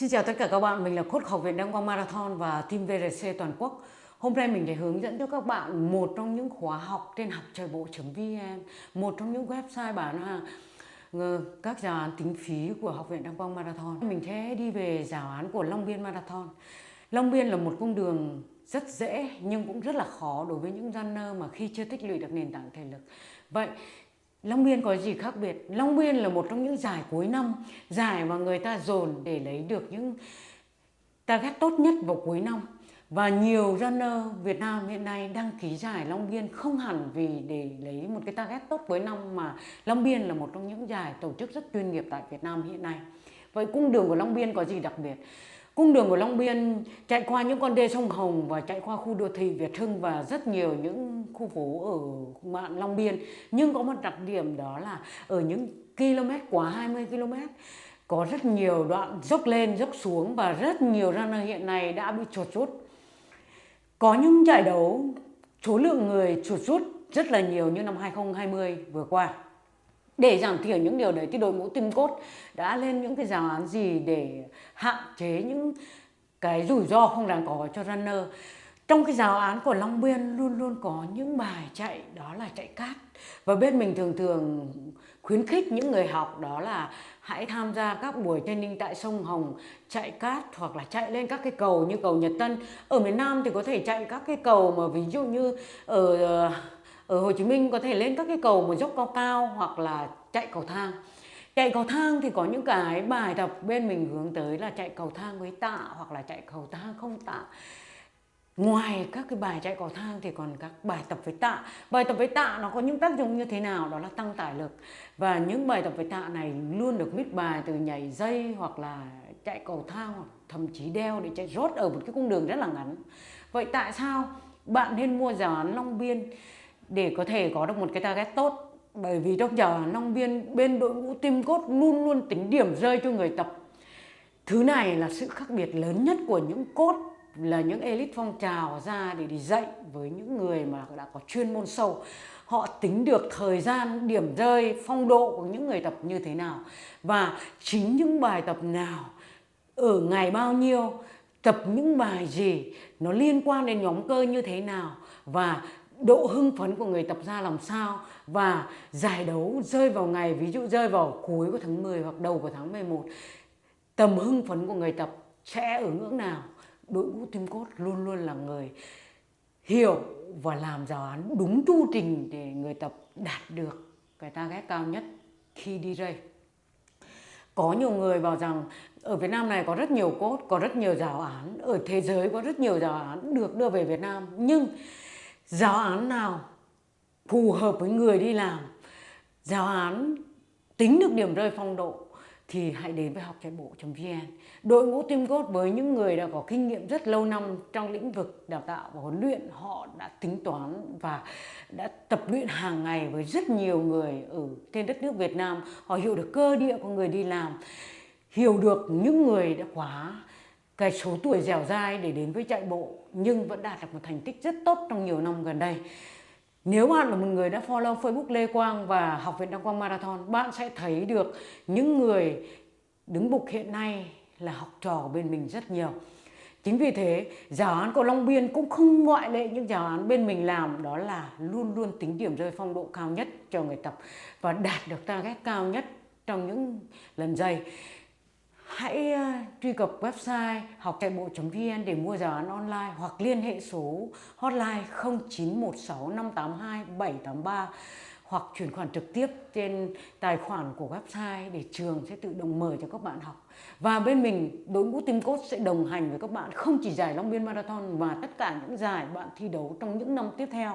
Xin chào tất cả các bạn, mình là cốt học viện Đăng Quang Marathon và team VRC toàn quốc. Hôm nay mình sẽ hướng dẫn cho các bạn một trong những khóa học trên học trời bộ.vn, một trong những website bán hàng các giáo án tính phí của học viện Đăng Quang Marathon. Mình sẽ đi về giáo án của Long Biên Marathon. Long Biên là một cung đường rất dễ nhưng cũng rất là khó đối với những runner mà khi chưa tích lũy được nền tảng thể lực. Vậy Long Biên có gì khác biệt? Long Biên là một trong những giải cuối năm, giải mà người ta dồn để lấy được những target tốt nhất vào cuối năm. Và nhiều runner Việt Nam hiện nay đăng ký giải Long Biên không hẳn vì để lấy một cái target tốt cuối năm mà Long Biên là một trong những giải tổ chức rất chuyên nghiệp tại Việt Nam hiện nay. Vậy cung đường của Long Biên có gì đặc biệt? Cung đường của Long Biên chạy qua những con đê sông Hồng và chạy qua khu đô thị Việt Hưng và rất nhiều những khu phố ở mạng Long Biên. Nhưng có một đặc điểm đó là ở những km, quá 20 km, có rất nhiều đoạn dốc lên, dốc xuống và rất nhiều runner hiện nay đã bị chuột rút. Có những giải đấu, số lượng người chuột rút rất là nhiều như năm 2020 vừa qua để giảm thiểu những điều đấy thì đội ngũ tim cốt đã lên những cái giáo án gì để hạn chế những cái rủi ro không đáng có cho runner? Trong cái giáo án của Long Biên luôn luôn có những bài chạy, đó là chạy cát. Và bên mình thường thường khuyến khích những người học đó là hãy tham gia các buổi training tại sông Hồng, chạy cát hoặc là chạy lên các cái cầu như cầu Nhật Tân. Ở miền Nam thì có thể chạy các cái cầu mà ví dụ như ở ờ, ở Hồ Chí Minh có thể lên các cái cầu một dốc cao cao hoặc là chạy cầu thang. Chạy cầu thang thì có những cái bài tập bên mình hướng tới là chạy cầu thang với tạ hoặc là chạy cầu thang không tạ. Ngoài các cái bài chạy cầu thang thì còn các bài tập với tạ. Bài tập với tạ nó có những tác dụng như thế nào? Đó là tăng tải lực. Và những bài tập với tạ này luôn được mít bài từ nhảy dây hoặc là chạy cầu thang hoặc thậm chí đeo để chạy rốt ở một cái cung đường rất là ngắn. Vậy tại sao bạn nên mua giáo án Long Biên? Để có thể có được một cái target tốt. Bởi vì trong giờ nông viên, bên đội ngũ tim cốt luôn luôn tính điểm rơi cho người tập. Thứ này là sự khác biệt lớn nhất của những cốt là những elite phong trào ra để đi dạy với những người mà đã có chuyên môn sâu. Họ tính được thời gian, điểm rơi, phong độ của những người tập như thế nào. Và chính những bài tập nào, ở ngày bao nhiêu, tập những bài gì, nó liên quan đến nhóm cơ như thế nào. Và độ hưng phấn của người tập ra làm sao và giải đấu rơi vào ngày ví dụ rơi vào cuối của tháng 10 hoặc đầu của tháng 11 tầm hưng phấn của người tập sẽ ở ngưỡng nào đội ngũ tim cốt luôn luôn là người hiểu và làm giáo án đúng chu trình để người tập đạt được cái target cao nhất khi đi rơi. có nhiều người bảo rằng ở Việt Nam này có rất nhiều cốt, có rất nhiều giáo án, ở thế giới có rất nhiều giáo án được đưa về Việt Nam. Nhưng giáo án nào phù hợp với người đi làm, giáo án tính được điểm rơi phong độ thì hãy đến với học chạy bộ.vn đội ngũ team coach với những người đã có kinh nghiệm rất lâu năm trong lĩnh vực đào tạo và huấn luyện, họ đã tính toán và đã tập luyện hàng ngày với rất nhiều người ở trên đất nước Việt Nam. Họ hiểu được cơ địa của người đi làm, hiểu được những người đã quá cái số tuổi dẻo dai để đến với chạy bộ nhưng vẫn đạt được một thành tích rất tốt trong nhiều năm gần đây. Nếu bạn là một người đã follow Facebook Lê Quang và Học viện Đăng Quang Marathon, bạn sẽ thấy được những người đứng bục hiện nay là học trò bên mình rất nhiều. Chính vì thế, giáo án của Long Biên cũng không ngoại lệ những giáo án bên mình làm đó là luôn luôn tính điểm rơi phong độ cao nhất cho người tập và đạt được target cao nhất trong những lần dây hãy ờ, truy cập website học chạy bộ.vn để mua giáo án online hoặc liên hệ số hotline 0916 582 783 hoặc chuyển khoản trực tiếp trên tài khoản của website để trường sẽ tự động mời cho các bạn học. Và bên mình, đội ngũ Team Coach sẽ đồng hành với các bạn không chỉ giải Long Biên Marathon mà tất cả những giải bạn thi đấu trong những năm tiếp theo.